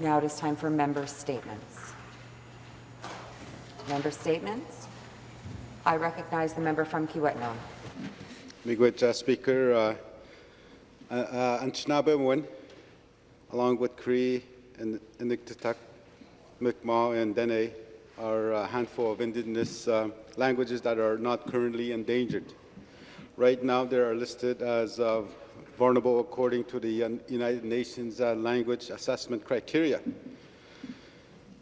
Now it is time for member statements. Member statements. I recognize the member from Kiiwetinoong. Miigwech, uh, Speaker. Uh, uh, Anishinaabe along with Cree and Inuktitut, Mi'kmaq, and Dene, are a handful of Indigenous uh, languages that are not currently endangered. Right now, they are listed as uh, vulnerable according to the United Nations uh, language assessment criteria.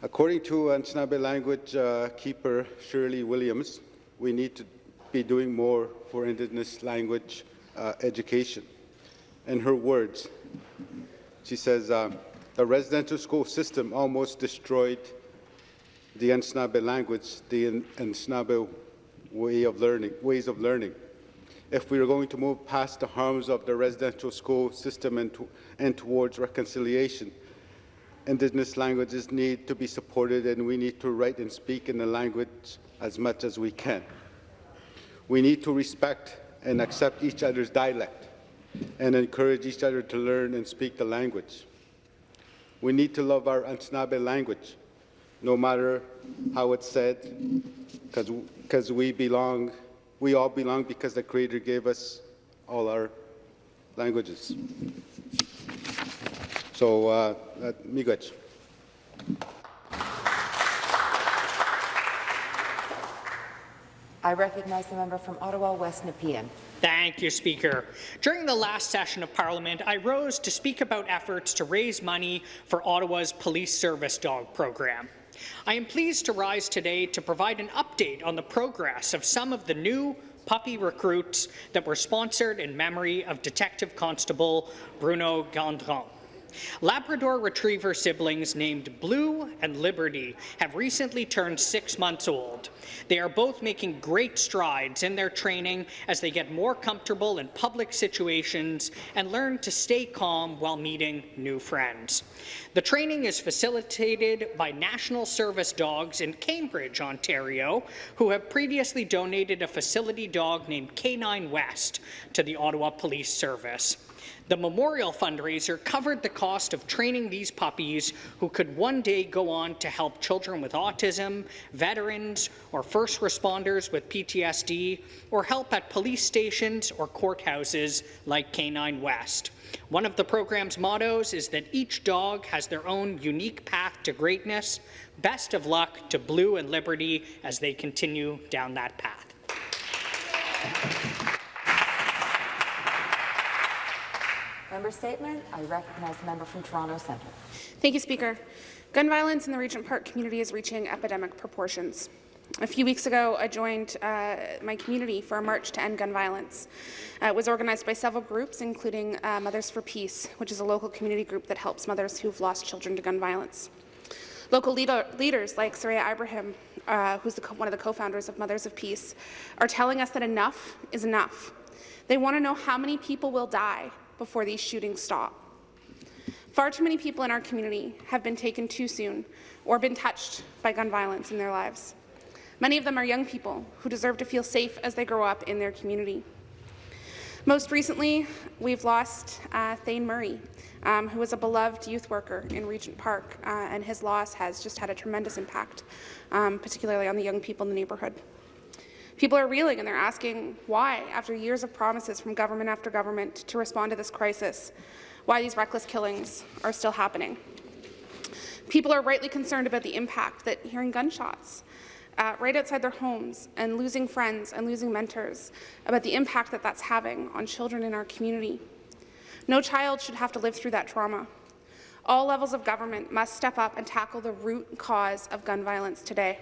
According to Anishinaabe language uh, keeper Shirley Williams, we need to be doing more for Indigenous language uh, education. In her words, she says, uh, the residential school system almost destroyed the Anishinaabe language, the Anishinaabe way of learning, ways of learning if we are going to move past the harms of the residential school system and, to, and towards reconciliation. Indigenous languages need to be supported and we need to write and speak in the language as much as we can. We need to respect and accept each other's dialect and encourage each other to learn and speak the language. We need to love our Anishinaabe language, no matter how it's said, because we belong we all belong because the Creator gave us all our languages. So, uh, miigwech. I recognize the member from Ottawa West Nepean. Thank you, Speaker. During the last session of Parliament, I rose to speak about efforts to raise money for Ottawa's police service dog program. I am pleased to rise today to provide an update on the progress of some of the new puppy recruits that were sponsored in memory of Detective Constable Bruno Gondron. Labrador Retriever siblings named Blue and Liberty have recently turned six months old. They are both making great strides in their training as they get more comfortable in public situations and learn to stay calm while meeting new friends. The training is facilitated by National Service Dogs in Cambridge, Ontario, who have previously donated a facility dog named K9 West to the Ottawa Police Service. The memorial fundraiser covered the cost of training these puppies who could one day go on to help children with autism, veterans, or first responders with PTSD, or help at police stations or courthouses like K9 West. One of the program's mottos is that each dog has their own unique path to greatness. Best of luck to Blue and Liberty as they continue down that path. Member statement. I recognize the member from Toronto Centre. Thank you, Speaker. Gun violence in the Regent Park community is reaching epidemic proportions. A few weeks ago, I joined uh, my community for a march to end gun violence. Uh, it was organized by several groups, including uh, Mothers for Peace, which is a local community group that helps mothers who've lost children to gun violence. Local leader, leaders like Soraya Ibrahim, uh, who's one of the co-founders of Mothers of Peace, are telling us that enough is enough. They want to know how many people will die before these shootings stop. Far too many people in our community have been taken too soon or been touched by gun violence in their lives. Many of them are young people who deserve to feel safe as they grow up in their community. Most recently, we've lost uh, Thane Murray, um, who was a beloved youth worker in Regent Park, uh, and his loss has just had a tremendous impact, um, particularly on the young people in the neighbourhood. People are reeling and they're asking why, after years of promises from government after government to respond to this crisis, why these reckless killings are still happening. People are rightly concerned about the impact that hearing gunshots uh, right outside their homes and losing friends and losing mentors, about the impact that that's having on children in our community. No child should have to live through that trauma. All levels of government must step up and tackle the root cause of gun violence today.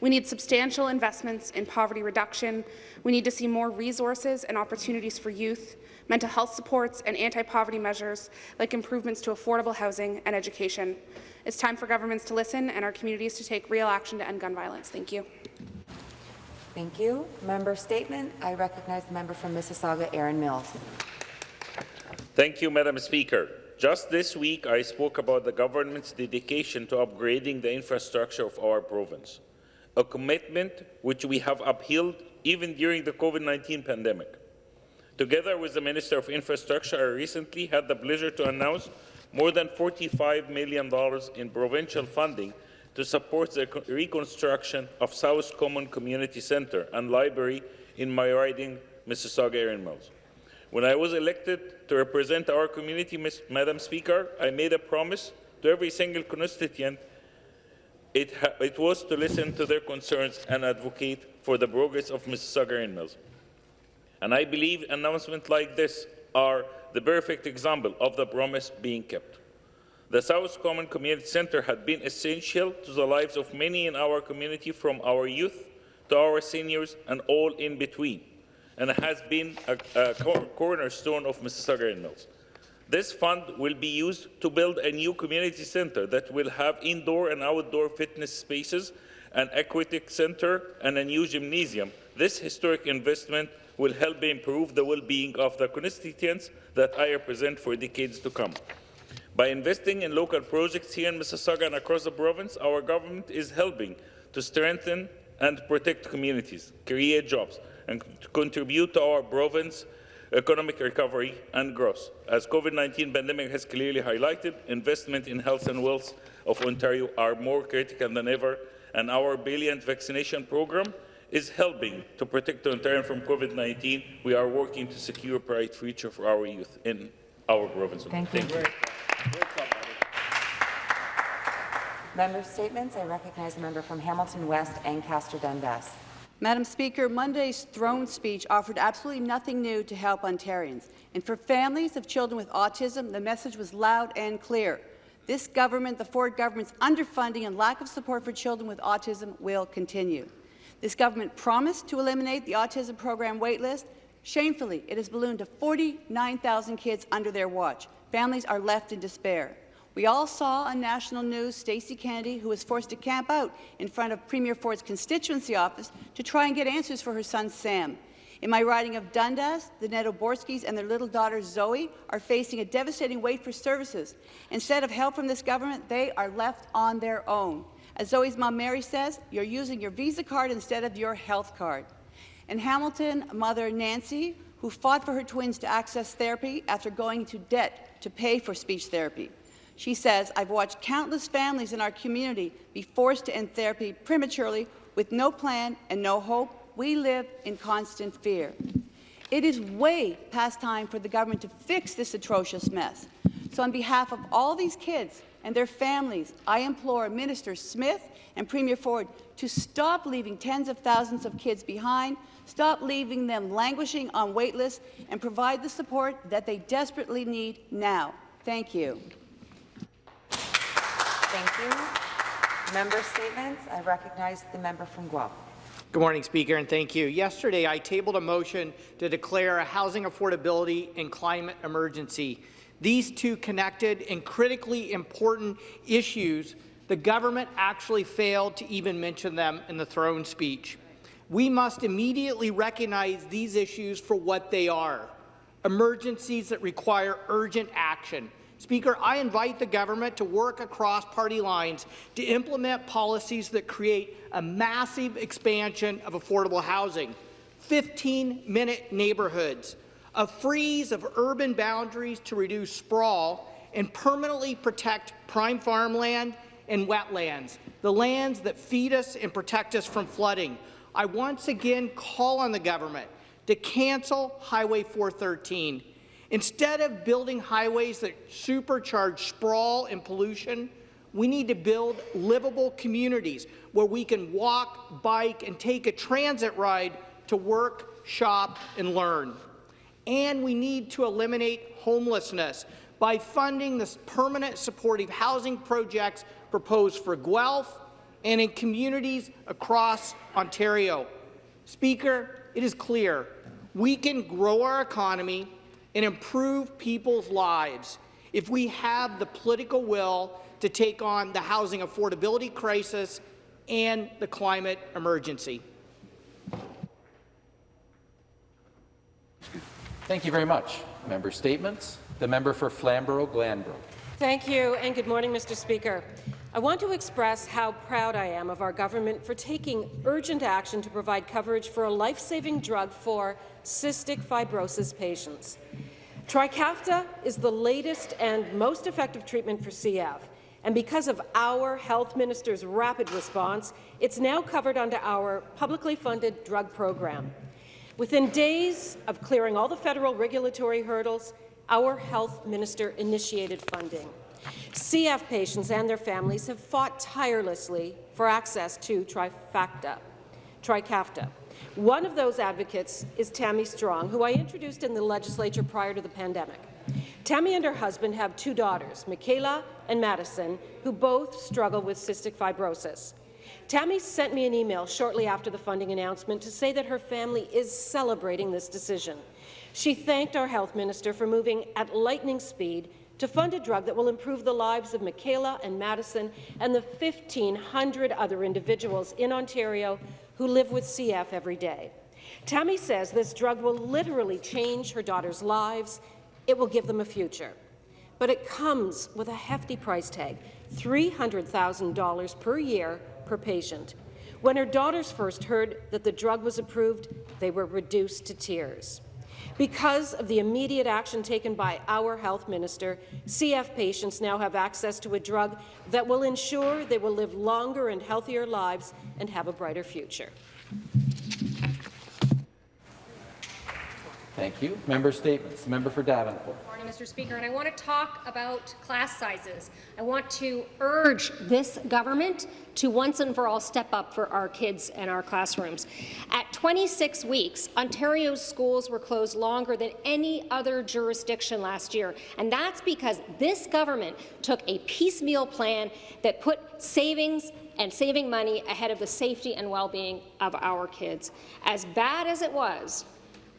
We need substantial investments in poverty reduction. We need to see more resources and opportunities for youth, mental health supports and anti-poverty measures like improvements to affordable housing and education. It's time for governments to listen and our communities to take real action to end gun violence. Thank you. Thank you. Member statement. I recognize the member from Mississauga, Erin Mills. Thank you, Madam Speaker. Just this week, I spoke about the government's dedication to upgrading the infrastructure of our province, a commitment which we have upheld even during the COVID-19 pandemic. Together with the Minister of Infrastructure, I recently had the pleasure to announce more than $45 million in provincial funding to support the reconstruction of South Common Community Centre and Library in my riding, Mississauga Erin Mills. When I was elected to represent our community, Ms. Madam Speaker, I made a promise to every single constituent. It, it was to listen to their concerns and advocate for the progress of Mississauga Erin Mills. And I believe announcements like this are the perfect example of the promise being kept. The South Common Community Centre had been essential to the lives of many in our community, from our youth to our seniors and all in between, and has been a, a cornerstone of Mississauga Erin Mills. This fund will be used to build a new community centre that will have indoor and outdoor fitness spaces, an aquatic centre, and a new gymnasium. This historic investment will help improve the well-being of the constituents that I represent for decades to come. By investing in local projects here in Mississauga and across the province, our government is helping to strengthen and protect communities, create jobs, and contribute to our province economic recovery and growth. As COVID-19 pandemic has clearly highlighted, investment in health and wealth of Ontario are more critical than ever, and our brilliant vaccination program is helping to protect Ontario from COVID-19. We are working to secure a bright future for our youth in our province. Thank you. Member statements. I recognize the member from Hamilton West, Ancaster Dundas. Madam Speaker, Monday's throne speech offered absolutely nothing new to help Ontarians. And for families of children with autism, the message was loud and clear. This government, the Ford government's underfunding and lack of support for children with autism will continue. This government promised to eliminate the autism program waitlist. Shamefully, it has ballooned to 49,000 kids under their watch. Families are left in despair. We all saw on national news Stacey Kennedy, who was forced to camp out in front of Premier Ford's constituency office to try and get answers for her son Sam. In my riding of Dundas, the Nedoborskis and their little daughter Zoe are facing a devastating wait for services. Instead of help from this government, they are left on their own. As Zoe's mom Mary says, you're using your Visa card instead of your health card. In Hamilton, mother Nancy, who fought for her twins to access therapy after going into debt to pay for speech therapy. She says, I've watched countless families in our community be forced to end therapy prematurely with no plan and no hope. We live in constant fear. It is way past time for the government to fix this atrocious mess. So on behalf of all these kids and their families, I implore Minister Smith and Premier Ford to stop leaving tens of thousands of kids behind, stop leaving them languishing on wait lists, and provide the support that they desperately need now. Thank you. Thank you. Member statements. I recognize the member from Guelph. Good morning, Speaker, and thank you. Yesterday, I tabled a motion to declare a housing affordability and climate emergency. These two connected and critically important issues, the government actually failed to even mention them in the throne speech. We must immediately recognize these issues for what they are, emergencies that require urgent action. Speaker, I invite the government to work across party lines to implement policies that create a massive expansion of affordable housing, 15-minute neighbourhoods, a freeze of urban boundaries to reduce sprawl, and permanently protect prime farmland and wetlands, the lands that feed us and protect us from flooding. I once again call on the government to cancel Highway 413 Instead of building highways that supercharge sprawl and pollution, we need to build livable communities where we can walk, bike, and take a transit ride to work, shop, and learn. And we need to eliminate homelessness by funding the permanent supportive housing projects proposed for Guelph and in communities across Ontario. Speaker, it is clear we can grow our economy and improve people's lives if we have the political will to take on the housing affordability crisis and the climate emergency. Thank you very much. Member statements. The member for Flamborough-Glanbrook. Thank you, and good morning, Mr. Speaker. I want to express how proud I am of our government for taking urgent action to provide coverage for a life-saving drug for cystic fibrosis patients. Trikafta is the latest and most effective treatment for CF, and because of our health minister's rapid response, it's now covered under our publicly funded drug program. Within days of clearing all the federal regulatory hurdles, our health minister initiated funding. CF patients and their families have fought tirelessly for access to Trifacta, Trikafta. One of those advocates is Tammy Strong, who I introduced in the legislature prior to the pandemic. Tammy and her husband have two daughters, Michaela and Madison, who both struggle with cystic fibrosis. Tammy sent me an email shortly after the funding announcement to say that her family is celebrating this decision. She thanked our health minister for moving at lightning speed to fund a drug that will improve the lives of Michaela and Madison and the 1,500 other individuals in Ontario who live with CF every day. Tammy says this drug will literally change her daughter's lives. It will give them a future. But it comes with a hefty price tag, $300,000 per year per patient. When her daughters first heard that the drug was approved, they were reduced to tears. Because of the immediate action taken by our health minister, CF patients now have access to a drug that will ensure they will live longer and healthier lives and have a brighter future. Thank you. Member statements. Member for Davenport. Morning, Mr. Speaker, and I want to talk about class sizes. I want to urge this government to once and for all step up for our kids and our classrooms. At 26 weeks, Ontario's schools were closed longer than any other jurisdiction last year, and that's because this government took a piecemeal plan that put savings and saving money ahead of the safety and well-being of our kids. As bad as it was,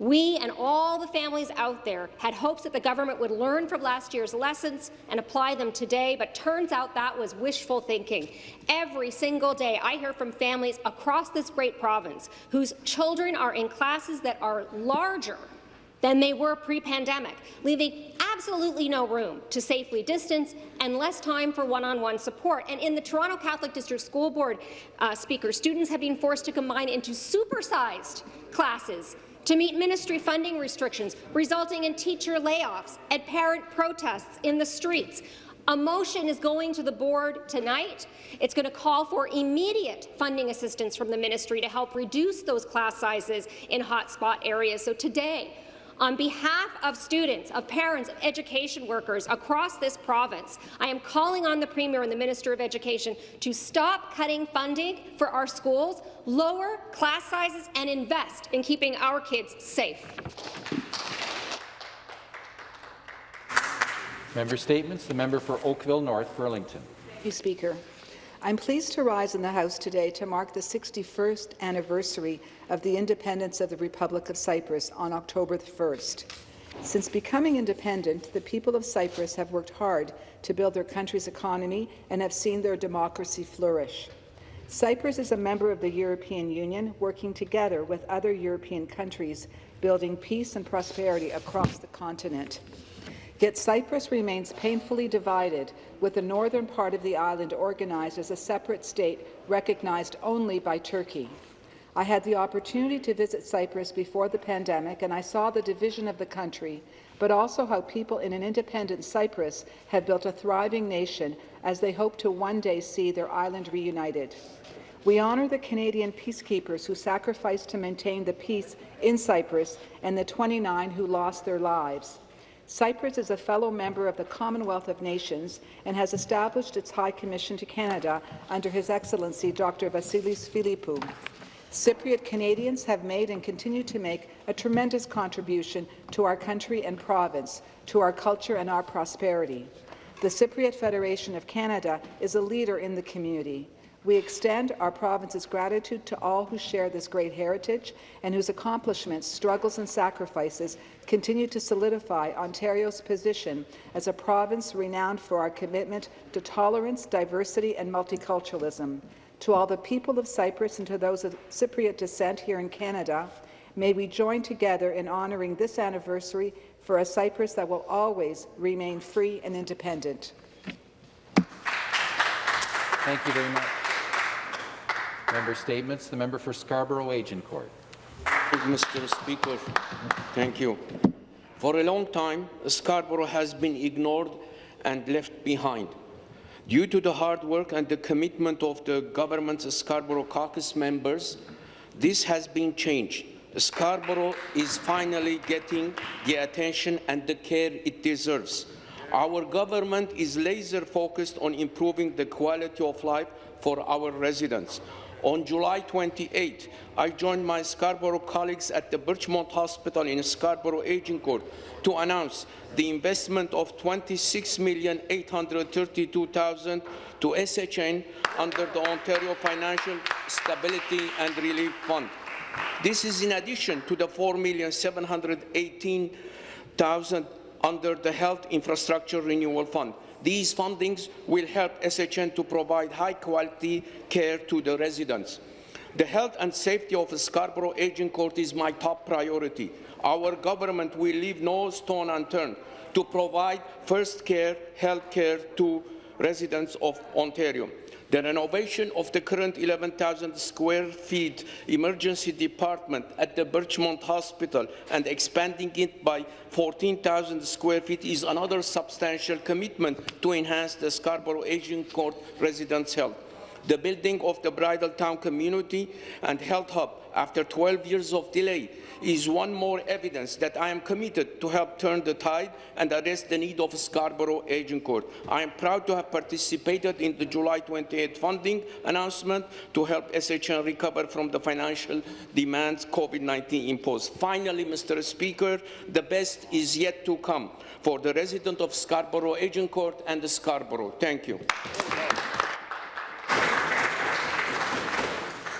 we and all the families out there had hopes that the government would learn from last year's lessons and apply them today, but turns out that was wishful thinking. Every single day, I hear from families across this great province whose children are in classes that are larger than they were pre-pandemic, leaving absolutely no room to safely distance and less time for one-on-one -on -one support. And in the Toronto Catholic District School Board, uh, Speaker, students have been forced to combine into supersized classes to meet ministry funding restrictions, resulting in teacher layoffs and parent protests in the streets. A motion is going to the board tonight. It's going to call for immediate funding assistance from the ministry to help reduce those class sizes in hotspot areas. So today, on behalf of students, of parents, of education workers across this province, I am calling on the Premier and the Minister of Education to stop cutting funding for our schools, lower class sizes, and invest in keeping our kids safe. Member statements. The member for Oakville North Burlington. Thank you, Speaker. I'm pleased to rise in the House today to mark the 61st anniversary of the independence of the Republic of Cyprus on October 1st. Since becoming independent, the people of Cyprus have worked hard to build their country's economy and have seen their democracy flourish. Cyprus is a member of the European Union, working together with other European countries, building peace and prosperity across the continent. Yet Cyprus remains painfully divided, with the northern part of the island organized as a separate state recognized only by Turkey. I had the opportunity to visit Cyprus before the pandemic, and I saw the division of the country, but also how people in an independent Cyprus have built a thriving nation as they hope to one day see their island reunited. We honour the Canadian peacekeepers who sacrificed to maintain the peace in Cyprus and the 29 who lost their lives. Cyprus is a fellow member of the Commonwealth of Nations and has established its High Commission to Canada under His Excellency Dr. Vasilis Philippou. Cypriot Canadians have made and continue to make a tremendous contribution to our country and province, to our culture and our prosperity. The Cypriot Federation of Canada is a leader in the community. We extend our province's gratitude to all who share this great heritage and whose accomplishments, struggles and sacrifices continue to solidify Ontario's position as a province renowned for our commitment to tolerance, diversity and multiculturalism. To all the people of Cyprus and to those of Cypriot descent here in Canada, may we join together in honouring this anniversary for a Cyprus that will always remain free and independent. Thank you very much. Member statements. The member for Scarborough Agincourt. Mr. Speaker, thank you. For a long time, Scarborough has been ignored and left behind. Due to the hard work and the commitment of the government's Scarborough caucus members, this has been changed. Scarborough is finally getting the attention and the care it deserves. Our government is laser-focused on improving the quality of life for our residents. On July 28, I joined my Scarborough colleagues at the Birchmount Hospital in Scarborough Agincourt to announce the investment of 26,832,000 to SHN under the Ontario Financial Stability and Relief Fund. This is in addition to the 4,718,000 under the Health Infrastructure Renewal Fund. These fundings will help SHN to provide high-quality care to the residents. The health and safety of Scarborough Agincourt is my top priority. Our government will leave no stone unturned to provide first care health care to residents of Ontario. The renovation of the current 11,000 square feet emergency department at the Birchmount Hospital and expanding it by 14,000 square feet is another substantial commitment to enhance the Scarborough Agincourt residents' health. The building of the Bridletowne Community and Health Hub after 12 years of delay is one more evidence that I am committed to help turn the tide and address the need of Scarborough Agincourt. I am proud to have participated in the July 28 funding announcement to help SHN recover from the financial demands COVID-19 imposed. Finally, Mr. Speaker, the best is yet to come for the resident of Scarborough Agincourt and the Scarborough. Thank you.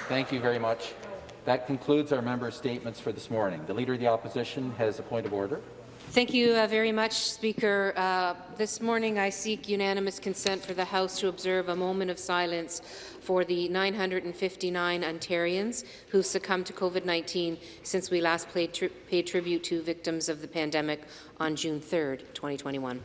Thank you very much. That concludes our member statements for this morning. The Leader of the Opposition has a point of order. Thank you uh, very much, Speaker. Uh, this morning I seek unanimous consent for the House to observe a moment of silence for the 959 Ontarians who succumbed to COVID-19 since we last paid, tri paid tribute to victims of the pandemic on June 3rd, 2021.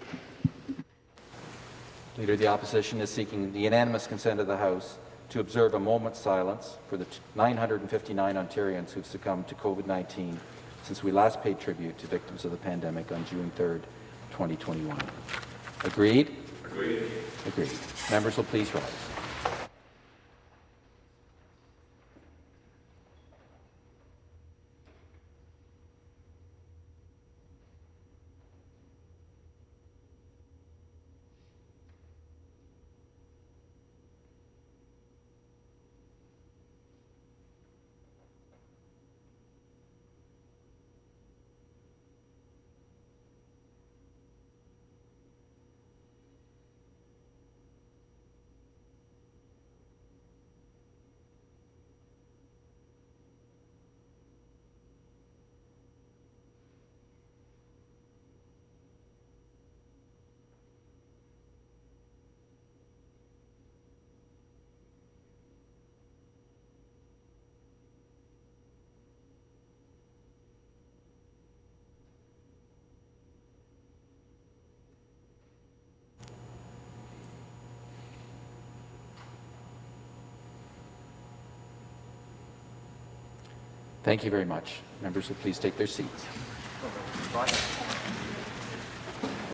Leader of the Opposition is seeking the unanimous consent of the House to observe a moment's silence for the 959 Ontarians who've succumbed to COVID-19 since we last paid tribute to victims of the pandemic on June 3rd, 2021. Agreed? Agreed. Agreed. Members will please rise. Thank you very much. Members will please take their seats.